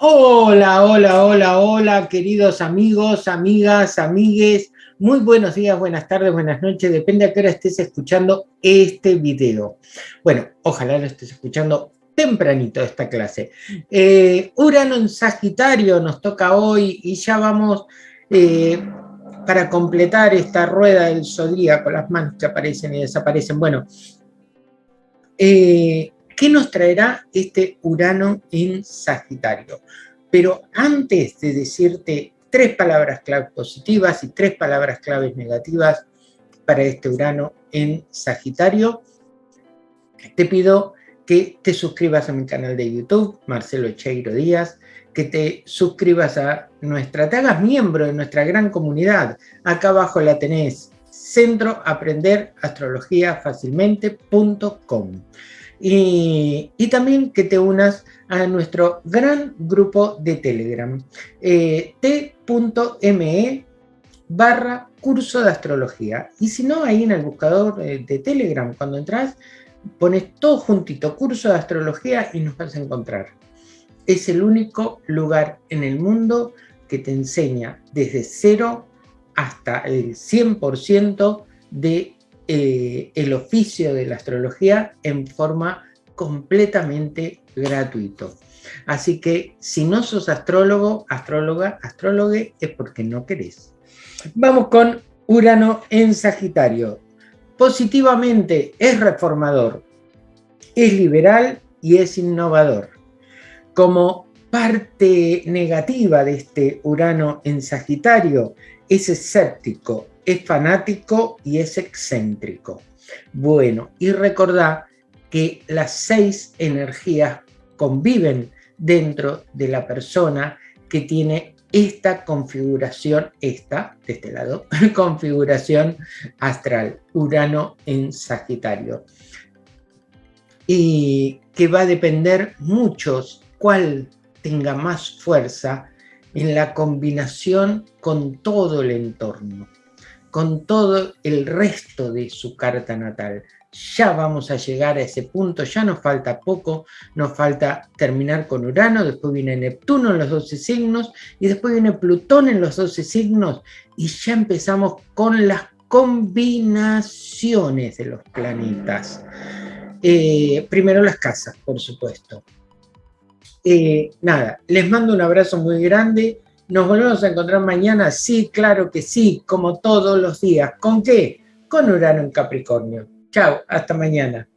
Hola, hola, hola, hola, queridos amigos, amigas, amigues. Muy buenos días, buenas tardes, buenas noches, depende a qué hora estés escuchando este video. Bueno, ojalá lo estés escuchando tempranito esta clase. Eh, Urano en Sagitario nos toca hoy y ya vamos eh, para completar esta rueda del zodíaco, las manos que aparecen y desaparecen. Bueno, eh, ¿Qué nos traerá este Urano en Sagitario? Pero antes de decirte tres palabras clave positivas y tres palabras claves negativas para este Urano en Sagitario, te pido que te suscribas a mi canal de YouTube, Marcelo Cheiro Díaz, que te suscribas a nuestra, te hagas miembro de nuestra gran comunidad. Acá abajo la tenés, Centro Y, también que te unas a nuestro gran grupo de Telegram, eh, t.me barra curso de astrología. Y si no, ahí en el buscador eh, de Telegram, cuando entras, pones todo juntito, curso de astrología y nos vas a encontrar. Es el único lugar en el mundo que te enseña desde cero hasta el 100% de eh, el oficio de la astrología en forma completamente gratuito. Así que si no sos astrólogo, astróloga, astrólogue, es porque no querés. Vamos con Urano en Sagitario. Positivamente es reformador, es liberal y es innovador. Como parte negativa de este Urano en Sagitario, es escéptico, es fanático y es excéntrico. Bueno, y recordá que las seis energías conviven dentro de la persona que tiene esta configuración, esta, de este lado, configuración astral, Urano en Sagitario. Y que va a depender muchos cuál tenga más fuerza en la combinación con todo el entorno con todo el resto de su carta natal. Ya vamos a llegar a ese punto, ya nos falta poco, nos falta terminar con Urano, después viene Neptuno en los 12 signos y después viene Plutón en los 12 signos y ya empezamos con las combinaciones de los planetas. Eh, primero las casas, por supuesto. Eh, nada, les mando un abrazo muy grande. Nos volvemos a encontrar mañana, sí, claro que sí, como todos los días. ¿Con qué? Con Urano en Capricornio. Chao, hasta mañana.